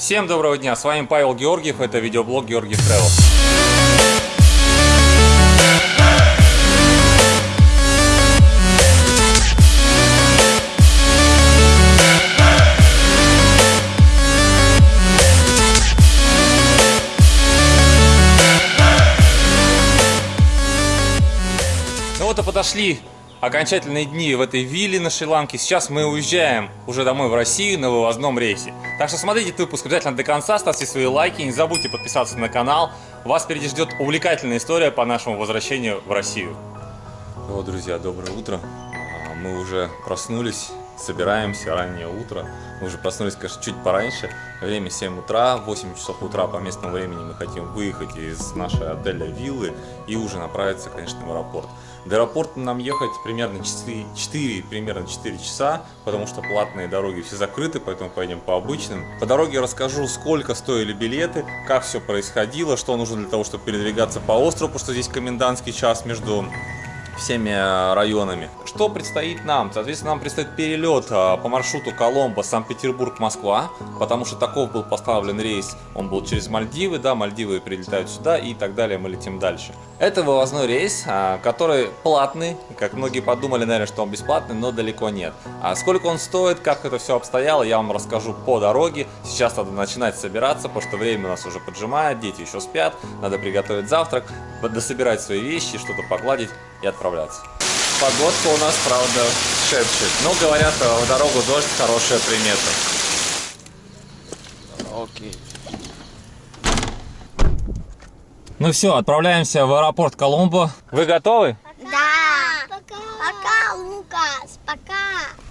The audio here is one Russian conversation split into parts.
Всем доброго дня, с вами Павел Георгиев, это видеоблог Георгиев Travel. Ну вот и подошли окончательные дни в этой вилле на Шри-Ланке. Сейчас мы уезжаем уже домой в Россию на вывозном рейсе. Так что смотрите этот выпуск обязательно до конца, ставьте свои лайки, не забудьте подписаться на канал. Вас впереди ждет увлекательная история по нашему возвращению в Россию. Вот, друзья, доброе утро. А, Мы уже проснулись, собираемся, раннее утро. Мы уже проснулись, конечно, чуть пораньше. Время 7 утра, 8 часов утра по местному времени мы хотим выехать из нашей отеля виллы и уже направиться, конечно, в аэропорт. До аэропорта нам ехать примерно 4, 4, примерно 4 часа, потому что платные дороги все закрыты, поэтому поедем по обычным. По дороге расскажу, сколько стоили билеты, как все происходило, что нужно для того, чтобы передвигаться по острову, потому что здесь комендантский час между всеми э, районами. Что предстоит нам? Соответственно, нам предстоит перелет э, по маршруту Коломбо, Санкт-Петербург, Москва, потому что таков был поставлен рейс, он был через Мальдивы, да, Мальдивы прилетают сюда и так далее, мы летим дальше. Это вывозной рейс, э, который платный, как многие подумали, наверное, что он бесплатный, но далеко нет. А сколько он стоит, как это все обстояло, я вам расскажу по дороге. Сейчас надо начинать собираться, потому что время у нас уже поджимает, дети еще спят, надо приготовить завтрак, дособирать свои вещи, что-то погладить и отправляться. Погодка у нас, правда, шепчет. Но говорят, э, в дорогу дождь хорошая примета. Окей. Ну все, отправляемся в аэропорт Коломбо. Вы готовы? Да. Пока. Пока, Лукас. Пока.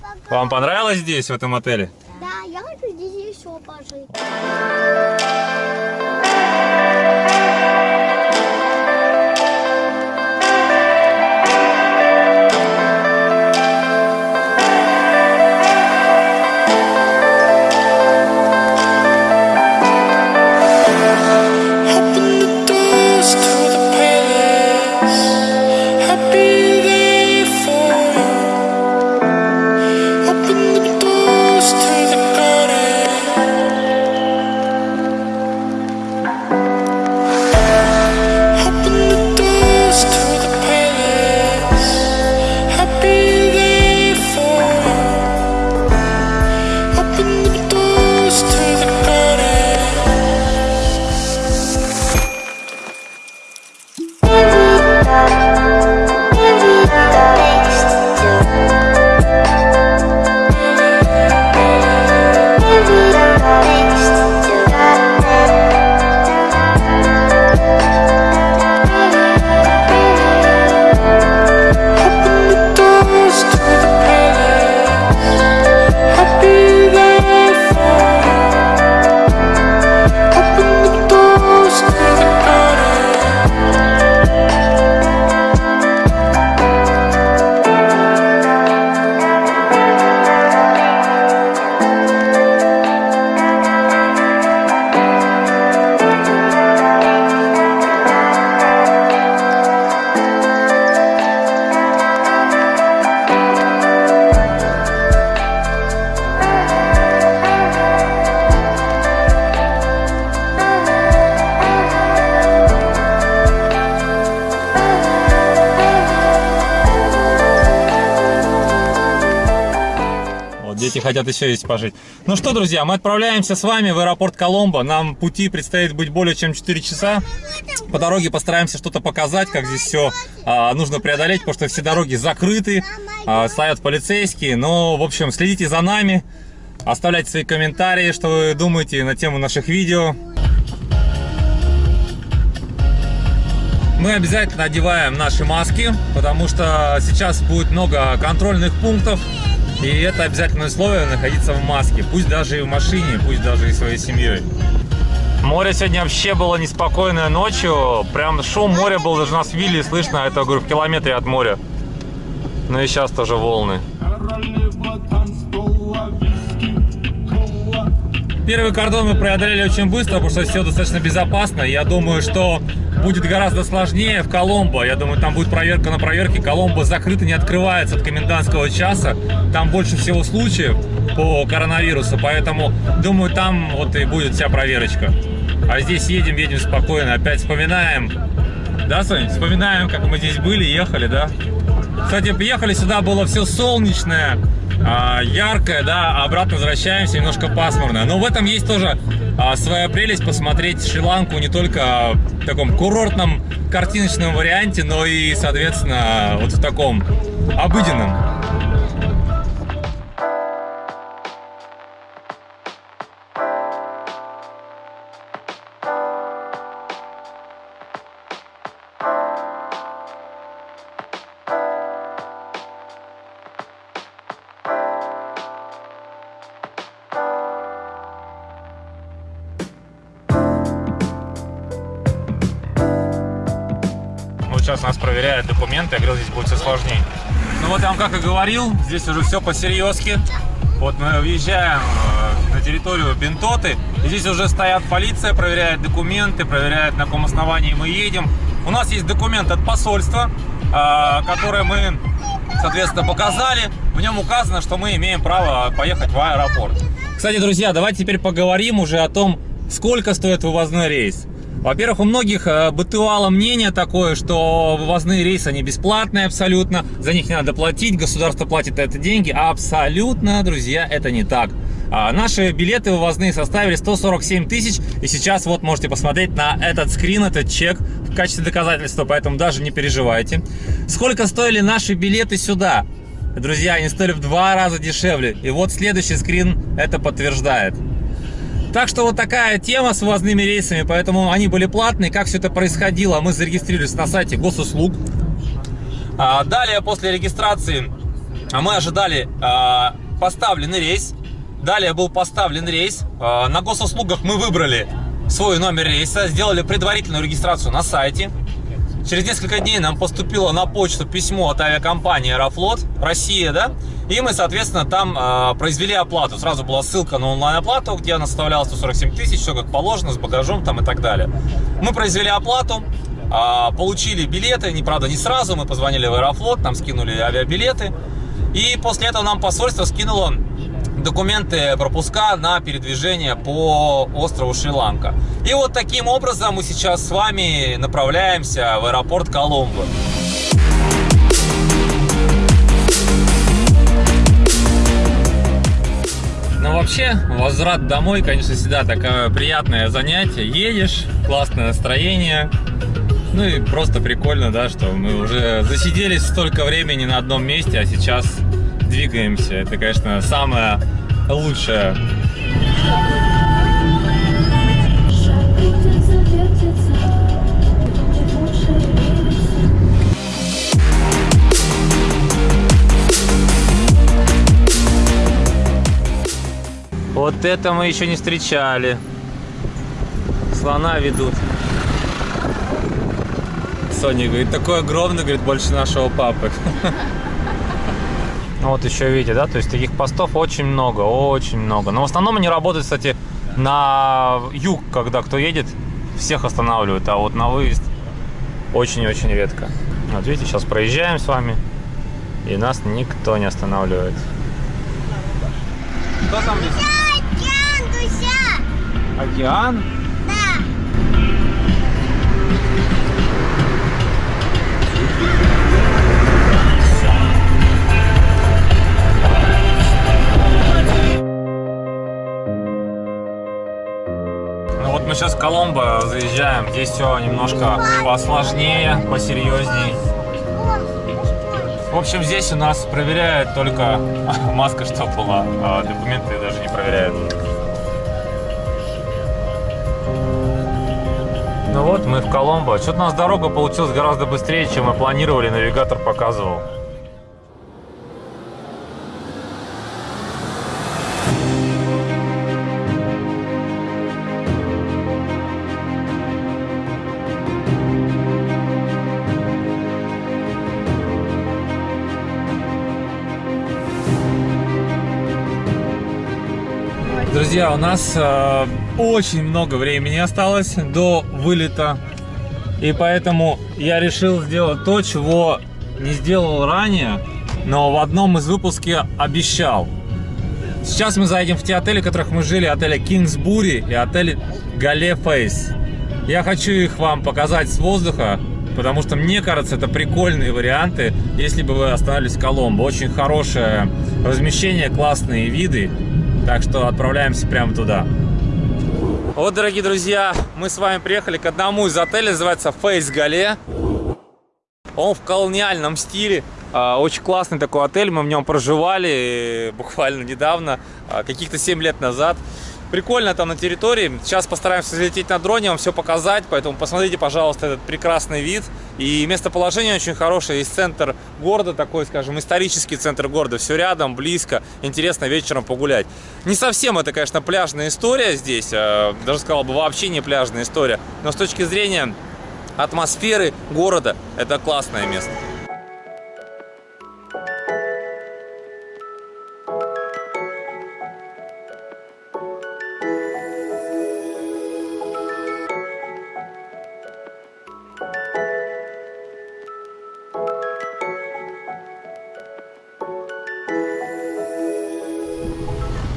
Пока. Вам понравилось здесь, в этом отеле? Да, я хочу здесь еще пожить. Дети хотят еще здесь пожить. Ну что, друзья, мы отправляемся с вами в аэропорт Коломбо. Нам пути предстоит быть более чем 4 часа. По дороге постараемся что-то показать, как здесь все а, нужно преодолеть, потому что все дороги закрыты, а, стоят полицейские. Но, в общем, следите за нами, оставляйте свои комментарии, что вы думаете на тему наших видео. Мы обязательно одеваем наши маски, потому что сейчас будет много контрольных пунктов. И это обязательное условие находиться в маске. Пусть даже и в машине, пусть даже и своей семьей. Море сегодня вообще было неспокойное ночью. Прям шум моря был даже в вилле слышно. Это, говорю, в километре от моря. Ну и сейчас тоже волны. Первый кордон мы преодолели очень быстро, потому что все достаточно безопасно. Я думаю, что будет гораздо сложнее в Коломбо. Я думаю, там будет проверка на проверке. Коломбо закрыто, не открывается от комендантского часа. Там больше всего случаев по коронавирусу, поэтому, думаю, там вот и будет вся проверочка. А здесь едем, едем спокойно, опять вспоминаем. Да, Сонь? Вспоминаем, как мы здесь были, ехали, да? Кстати, приехали сюда, было все солнечное, а, яркое, да, обратно возвращаемся, немножко пасмурно. Но в этом есть тоже а, своя прелесть, посмотреть Шри-Ланку не только в таком курортном картиночном варианте, но и, соответственно, вот в таком обыденном. Сейчас нас проверяют документы, я говорил, здесь будет все сложнее. Ну вот я вам как и говорил, здесь уже все по-серьезки. Вот мы въезжаем э, на территорию Бентоты, и здесь уже стоят полиция, проверяет документы, проверяет, на каком основании мы едем. У нас есть документ от посольства, э, который мы, соответственно, показали. В нем указано, что мы имеем право поехать в аэропорт. Кстати, друзья, давайте теперь поговорим уже о том, сколько стоит вывозной рейс. Во-первых, у многих э, бытовало мнение такое, что вывозные рейсы, они бесплатные абсолютно, за них не надо платить, государство платит это деньги. Абсолютно, друзья, это не так. А, Наши билеты вывозные составили 147 тысяч, и сейчас вот можете посмотреть на этот скрин, этот чек в качестве доказательства, поэтому даже не переживайте. Сколько стоили наши билеты сюда? Друзья, они стоили в два раза дешевле, и вот следующий скрин это подтверждает. Так что вот такая тема с вывозными рейсами, поэтому они были платные. Как все это происходило, мы зарегистрировались на сайте госуслуг. А, Далее, после регистрации, а, мы ожидали а, поставленный рейс. Далее был поставлен рейс. А, На госуслугах мы выбрали свой номер рейса, сделали предварительную регистрацию на сайте. Через несколько дней нам поступило на почту письмо от авиакомпании Аэрофлот Россия, да, и мы, соответственно, там э, произвели оплату. Сразу была ссылка на онлайн-оплату, где она составляла 147 тысяч, все как положено, с багажом там и так далее. Мы произвели оплату, э, получили билеты, не правда, не сразу, мы позвонили в Аэрофлот, нам скинули авиабилеты, и после этого нам посольство скинуло документы пропуска на передвижение по острову Шри-Ланка. И вот таким образом мы сейчас с вами направляемся в аэропорт Коломбо. Ну вообще, возврат домой, конечно, всегда такое приятное занятие. Едешь, классное настроение. Ну и просто прикольно, да, что мы уже засиделись столько времени на одном месте, а сейчас двигаемся. Это, конечно, самое лучшее. Вот это мы еще не встречали. Слона ведут. Соня говорит, такой огромный, говорит, больше нашего папы. Ну Вот еще видите, да, то есть таких постов очень много, очень много. Но в основном они работают, кстати, на юг, когда кто едет, всех останавливают, а вот на выезд очень-очень редко. Вот видите, сейчас проезжаем с вами, и нас никто не останавливает. Кто там здесь? Океан, Дуся! Океан? Сейчас в Коломбо заезжаем. Здесь все немножко посложнее, посерьезней. В общем, здесь у нас проверяют только маска, что была, а документы даже не проверяют. Ну вот, мы в Коломбо. Что-то у нас дорога получилась гораздо быстрее, чем мы планировали, навигатор показывал. Друзья, у нас э, очень много времени осталось до вылета. И поэтому я решил сделать то, чего не сделал ранее, но в одном из выпусков обещал. Сейчас мы заедем в те отели, в которых мы жили, отели Кингсбури и отель Гале Фейс. Я хочу их вам показать с воздуха, потому что мне кажется, это прикольные варианты, если бы вы остановились в Коломбо. Очень хорошее размещение, классные виды, так что отправляемся прямо туда. Вот, дорогие друзья, мы с вами приехали к одному из отелей, называется Фейс Гале. Он в колониальном стиле. А, Очень классный такой отель, мы в нем проживали э, буквально недавно, а, каких-то 7 лет назад. Прикольно там на территории. Сейчас постараемся залететь на дроне, вам все показать, поэтому посмотрите, пожалуйста, этот прекрасный вид. И местоположение очень хорошее, есть центр города, такой, скажем, исторический центр города, все рядом, близко, интересно вечером погулять. Не совсем это, конечно, пляжная история здесь, а, даже сказал бы, вообще не пляжная история, но с точки зрения атмосферы города, это классное место.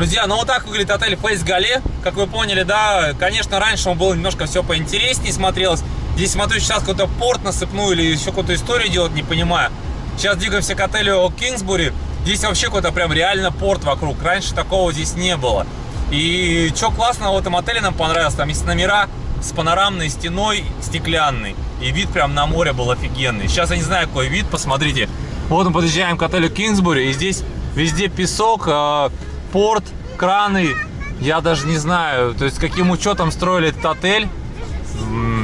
Друзья, ну вот так выглядит отель Фейс Гале. Как вы поняли, да, конечно, раньше он был немножко все поинтереснее смотрелось. Здесь смотрю, сейчас какой-то порт насыпную или еще какую-то историю делать, не понимаю. Сейчас двигаемся к отелю Кингсбури. Здесь вообще какой-то прям реально порт вокруг. Раньше такого здесь не было. И что классно в этом отеле нам понравилось, там есть номера с панорамной стеной стеклянной. И вид прям на море был офигенный. Сейчас я не знаю, какой вид, посмотрите. Вот мы подъезжаем к отелю Кингсбури, и здесь везде песок, э, порт, краны. Я даже не знаю, то есть каким учетом строили этот отель.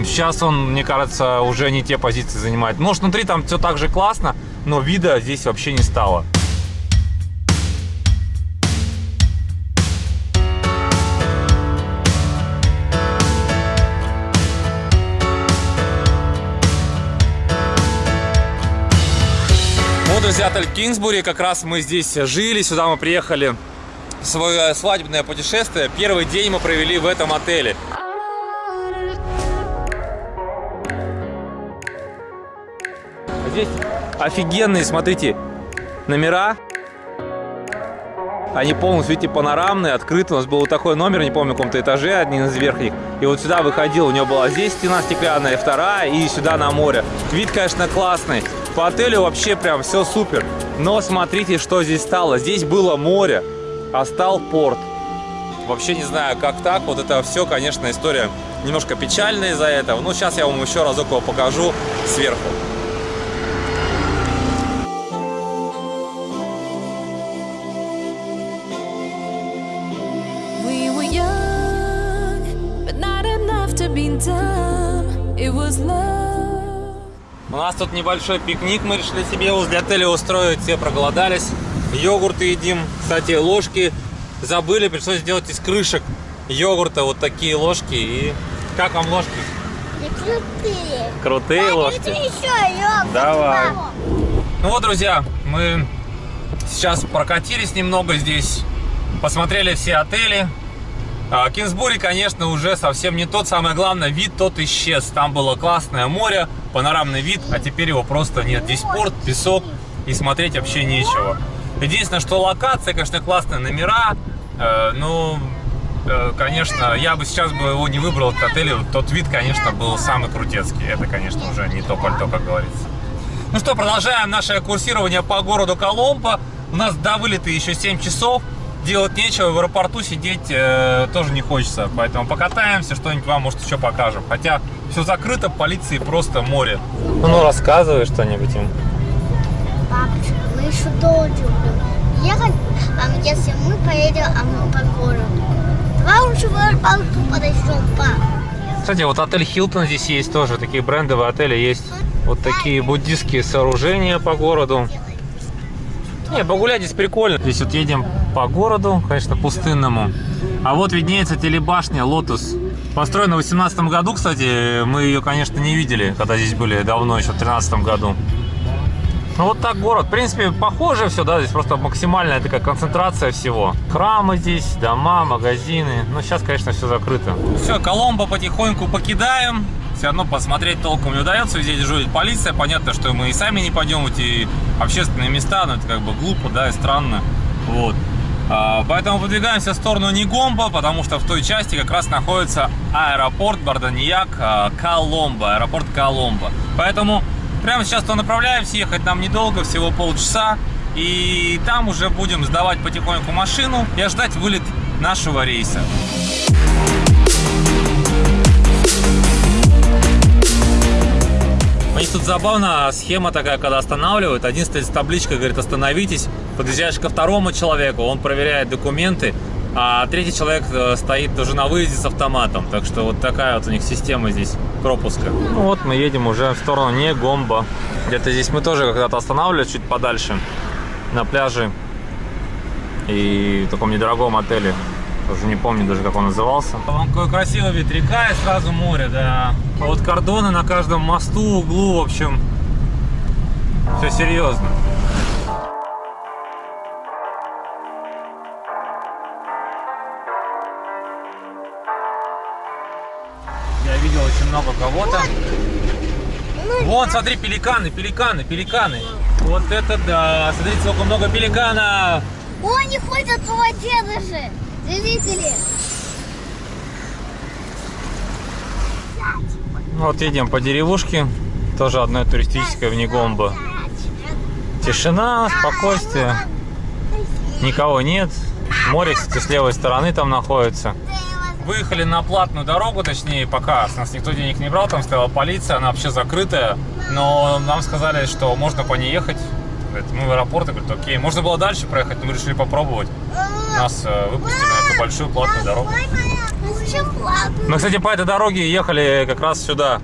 Сейчас он, мне кажется, уже не те позиции занимает. Может, внутри там все так же классно, но вида здесь вообще не стало. Вот, друзья, отель Кингсбури. Как раз мы здесь жили. Сюда мы приехали свое свадебное путешествие. Первый день мы провели в этом отеле. Здесь офигенные, смотрите, номера. Они полностью, видите, панорамные, открыты. У нас был вот такой номер, не помню, в каком-то этаже, один из верхних. И вот сюда выходил, у него была здесь стена стеклянная, вторая, и сюда на море. Вид, конечно, классный. По отелю вообще прям все супер. Но смотрите, что здесь стало. Здесь было море, а стал порт. Вообще не знаю, как так. Вот это все, конечно, история немножко печальная из-за этого. Но сейчас я вам еще разок его покажу сверху. У нас тут небольшой пикник мы решили себе возле отеля устроить. Все проголодались. Йогурты едим. Кстати, ложки забыли. Пришлось сделать из крышек йогурта вот такие ложки. И как вам ложки? Не крутые. Крутые ложки. Давайте еще йогурт. Давай. Ну вот, друзья, мы сейчас прокатились немного здесь. Посмотрели все отели. А, конечно, уже совсем не тот. Самое главное, вид тот исчез. Там было классное море, панорамный вид, а теперь его просто нет. Здесь порт, песок и смотреть вообще нечего. Единственное, что локация, конечно, классная, номера. Э, ну, э, конечно, я бы сейчас бы его не выбрал, этот отель. Тот вид, конечно, был самый крутецкий. Это, конечно, уже не то пальто, как говорится. Ну что, продолжаем наше курсирование по городу Коломбо. У нас до вылета еще 7 часов. Делать нечего, в аэропорту сидеть э, тоже не хочется. Поэтому покатаемся, что-нибудь вам, может, еще покажем. Хотя все закрыто, полиции просто море. Ну, рассказывай что-нибудь им. Мы еще долго будем ехать, а если мы поедем а по городу. Давай лучше в аэропорту подойдем, пап. Кстати, вот отель Хилтон здесь есть тоже. Такие брендовые отели есть. Вот такие буддистские сооружения по городу. Не, погулять здесь прикольно. Здесь вот едем по городу, конечно, пустынному. А вот виднеется телебашня Лотус. Построена в 18 году, кстати. Мы ее, конечно, не видели, когда здесь были давно, еще в 13 году. Ну вот так город. В принципе, похоже все, да, здесь просто максимальная такая концентрация всего. Храмы здесь, дома, магазины. Но сейчас, конечно, все закрыто. Все, Коломбо потихоньку покидаем. все равно посмотреть толком не удается, везде дежурит полиция, понятно, что мы и сами не пойдем в эти общественные места, но это как бы глупо, да, и странно, вот. А, Поэтому выдвигаемся в сторону Негомба, потому что в той части как раз находится аэропорт Барданьяк а, Коломбо, аэропорт Коломбо. Поэтому прямо сейчас то направляемся, ехать нам недолго, всего полчаса. И там уже будем сдавать потихоньку машину и ждать вылет нашего рейса. У них тут забавно схема такая, когда останавливают, один стоит с табличкой, говорит, остановитесь, подъезжаешь ко второму человеку, он проверяет документы, а третий человек э, стоит тоже на выезде с автоматом. Так что вот такая вот у них система здесь пропуска. Ну вот мы едем уже в сторону Негомба. Где-то здесь мы тоже когда-то останавливались чуть подальше на пляже и в таком недорогом отеле. Уже не помню даже, как он назывался. Вон какой красивый вид река и сразу море, да. А вот кордоны на каждом мосту, углу, в общем, все серьезно. Кого-то. Вон, смотри, пеликаны, пеликаны, пеликаны. Вот это да, смотрите, сколько много пеликанов. О, они ходят в воде даже. Видели? Вот едем по деревушке, тоже одной туристической в Негомбо. Тишина, спокойствие, никого нет. Море, кстати, с левой стороны там находится. Выехали на платную дорогу, точнее, пока с нас никто денег не брал, там стояла полиция, она вообще закрытая, но нам сказали, что можно по ней ехать. Мы в аэропорт, я говорю, окей, можно было дальше проехать, но мы решили попробовать. Нас э, выпустили на эту большую платную дорогу. Платно? Мы, кстати, по этой дороге ехали как раз сюда.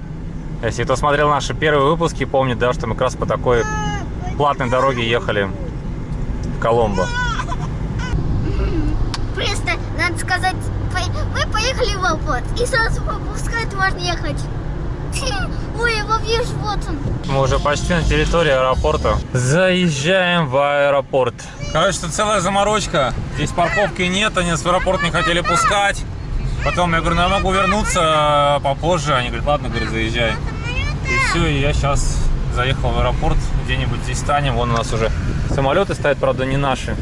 Если кто смотрел наши первые выпуски, помнит, да, что мы как раз по такой платной дороге ехали в Коломбо. Просто, надо сказать, мы поехали в аэропорт. И сразу попускать можно ехать. Ой, его вижу, вот он. Мы уже почти на территории аэропорта. Заезжаем в аэропорт. Короче, тут целая заморочка. Здесь парковки нет, они нас в аэропорт не хотели пускать. Потом я говорю, ну я могу вернуться попозже. Они говорят, ладно, говорит, заезжай. И все, и я сейчас заехал в аэропорт. Где-нибудь здесь станем. Вон у нас уже самолеты стоят, правда, не наши.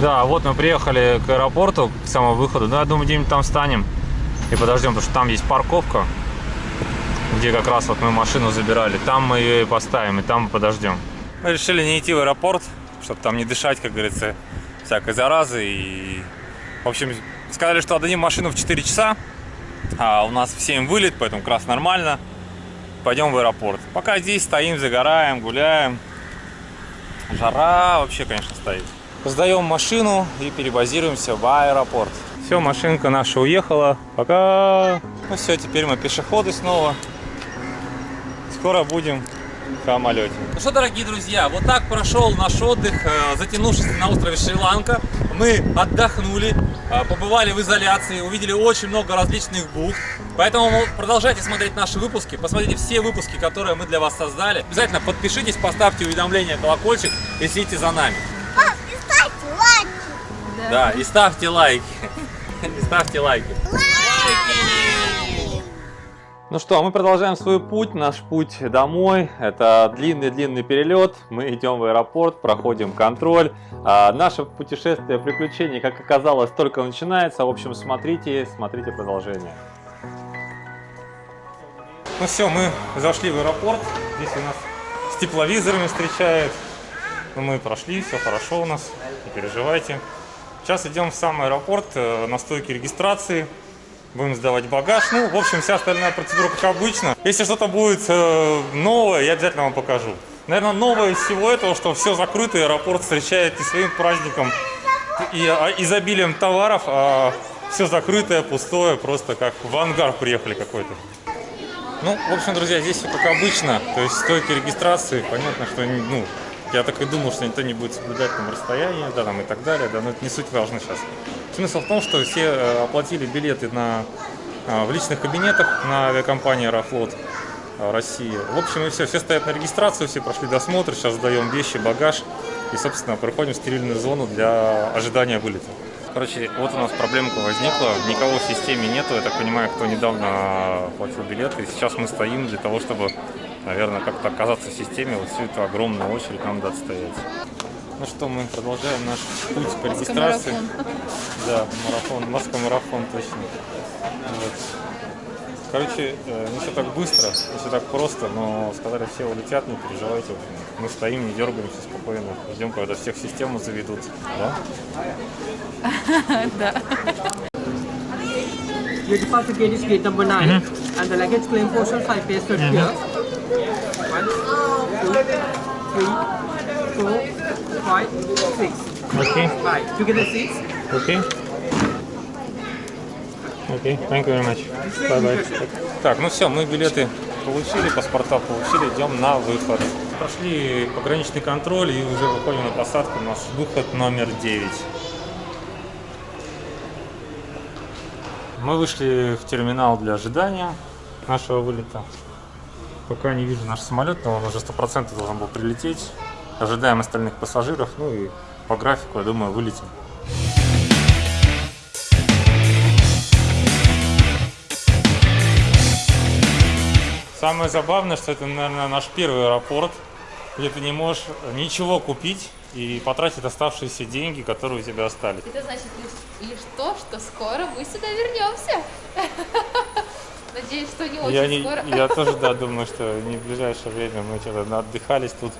Да, вот мы приехали к аэропорту, к самому выходу. Ну, я думаю, где-нибудь там станем и подождем, потому что там есть парковка, где как раз вот мы машину забирали. Там мы ее и поставим, и там мы подождем. Мы решили не идти в аэропорт, чтобы там не дышать, как говорится, всякой заразы. И, в общем, сказали, что отдадим машину в 4 часа, а у нас в 7 вылет, поэтому как раз нормально. Пойдем в аэропорт. Пока здесь стоим, загораем, гуляем. Жара вообще, конечно, стоит. Сдаем машину и перебазируемся в аэропорт. Все, машинка наша уехала. Пока. Ну все, теперь мы пешеходы снова. Скоро будем в самолете. Ну что, дорогие друзья, вот так прошел наш отдых, э, затянувшийся на острове Шри-Ланка. Мы отдохнули, э, побывали в изоляции, увидели очень много различных бухт. Поэтому продолжайте смотреть наши выпуски, посмотрите все выпуски, которые мы для вас создали. Обязательно подпишитесь, поставьте уведомления, колокольчик и следите за нами. Да, и ставьте лайки. И ставьте лайки. Ну что, мы продолжаем свой путь, наш путь домой. Это длинный-длинный перелет. Мы идем в аэропорт, проходим контроль. А, наше путешествие приключений, как оказалось, только начинается. В общем, смотрите, смотрите продолжение. Ну все, мы зашли в аэропорт. Здесь у нас с тепловизорами встречают. Ну, мы прошли, все хорошо у нас, не переживайте. Сейчас идем в сам аэропорт э, на стойке регистрации. Будем сдавать багаж. Ну, в общем, вся остальная процедура как обычно. Если что-то будет э, новое, я обязательно вам покажу. Наверное, новое из всего этого, что все закрыто, и аэропорт встречает не своим праздником и а, изобилием товаров, а все закрытое, пустое, просто как в ангар приехали какой-то. Ну, в общем, друзья, здесь все как обычно. То есть стойки регистрации, понятно, что ну, я так и думал, что никто не будет соблюдать там расстояние, да, там и так далее, да, но это не суть важно сейчас. Смысл в том, что все э, оплатили билеты на, э, в личных кабинетах на авиакомпании Аэрофлот э, России. В общем, и все, все стоят на регистрацию, все прошли досмотр, сейчас сдаем вещи, багаж и, собственно, проходим в стерильную зону для ожидания вылета. Короче, вот у нас проблемка возникла, никого в системе нету, я так понимаю, кто недавно платил билеты. И сейчас мы стоим для того, чтобы, наверное, как-то оказаться в системе, вот всю эту огромную очередь нам надо отстоять. Ну что, мы продолжаем наш путь по регистрации. Да, марафон, марафон точно. Вот. Короче, э, не все так быстро, не все так просто, но сказали, все улетят, не переживайте. Мы стоим, не дергаемся спокойно, ждем, когда всех в систему заведут. Да? Your departure gate is gate number 9 and the luggage claim portion 5 pairs per here. Two, three, four, five, six. Окей, Right, together six. окей. Окей, thank you very much. Bye bye. Так, ну все, мы билеты получили, паспорта получили, идем на выход. Прошли пограничный контроль и уже выходим на посадку. У нас выход номер 9. Мы вышли в терминал для ожидания нашего вылета. Пока не вижу наш самолет, но он уже 100% должен был прилететь. Ожидаем остальных пассажиров, ну и по графику, я думаю, вылетим. Самое забавное, что это, наверное, наш первый аэропорт, где ты не можешь ничего купить и потратить оставшиеся деньги, которые у тебя остались. Это значит лишь, лишь то, что скоро мы сюда вернемся. Надеюсь, что не очень Я, не, скоро. я тоже, да, думаю, что не в ближайшее время мы что-то отдыхались тут.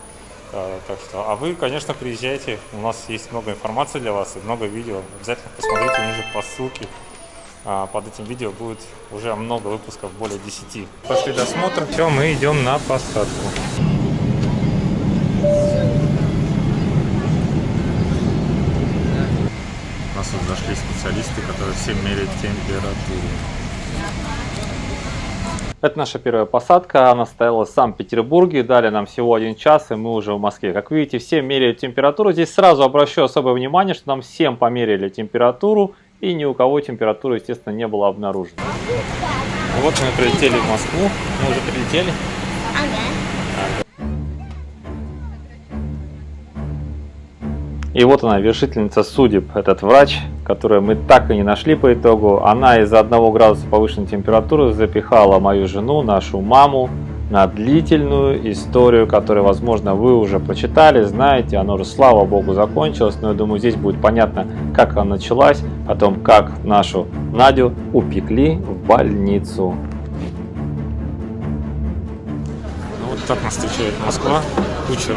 А, так что, а вы, конечно, приезжайте. У нас есть много информации для вас и много видео. Обязательно посмотрите ниже по ссылке. А, под этим видео будет уже много выпусков, более 10. Пошли досмотр. Все, мы идем на посадку. У нас тут зашли специалисты, которые всем меряют температуру. Это наша первая посадка, она стояла в Санкт-Петербурге, дали нам всего один час, и мы уже в Москве. Как видите, все меряют температуру. Здесь сразу обращу особое внимание, что нам всем померили температуру, и ни у кого температура, естественно, не была обнаружена. Вот мы прилетели в Москву, мы уже прилетели. И вот она, вершительница судеб, этот врач, которую мы так и не нашли по итогу. Она из-за одного градуса повышенной температуры запихала мою жену, нашу маму, на длительную историю, которую, возможно, вы уже прочитали, знаете, она уже, слава богу, закончилась, но я думаю, здесь будет понятно, как она началась, о том, как нашу Надю упекли в больницу. Ну вот так нас встречает Москва, куча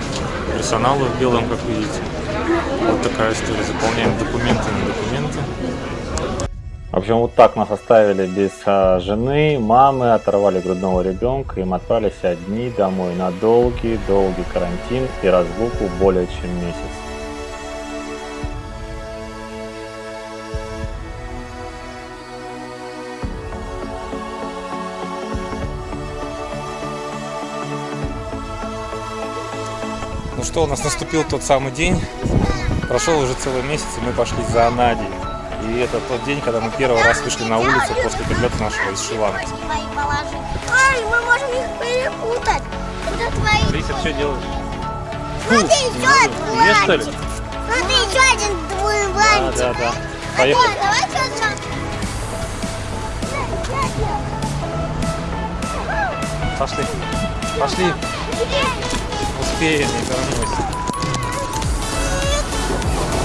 персонала в белом, как видите. Вот такая история, заполняем документы на документы. В общем, вот так нас оставили без а, жены, мамы, оторвали грудного ребенка, и мы отправились одни домой на долгий-долгий карантин и разлуку более чем месяц. Что, у нас наступил тот самый день. Прошел уже целый месяц, и мы пошли за Надей. И это тот день, когда мы первый раз вышли на улицу после прилета нашего из Шри-Ланки. Ай, мы можем их перепутать. Это твои. Лися, что делаешь? Смотри, еще Две, что ли? Смотри, еще один твой Да, бланчик. да, да. Поехали. давай что-то. Пошли. Пошли. Не вернусь.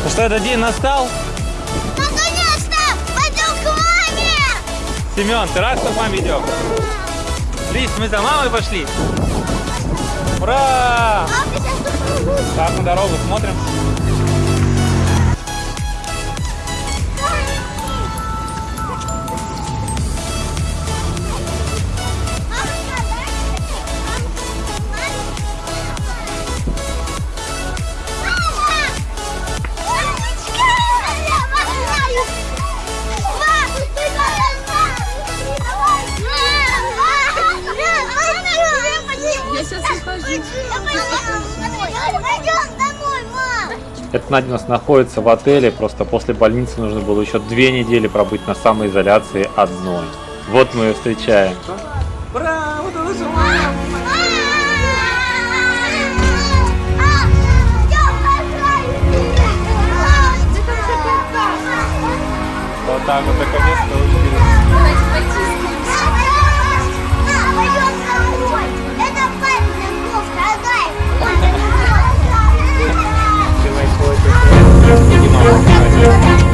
Ну что, этот день настал? Наконец-то! Пойдем к маме! Семен, ты рад, что к маме идем? Лис, мы за мамой пошли. Ура! Так, на дорогу смотрим. Пойдем домой, мам. Это Надя у нас находится в отеле, просто после больницы нужно было еще две недели пробыть на самоизоляции одной. Вот мы ее встречаем. Удалось мама! Вот так вот наконец-то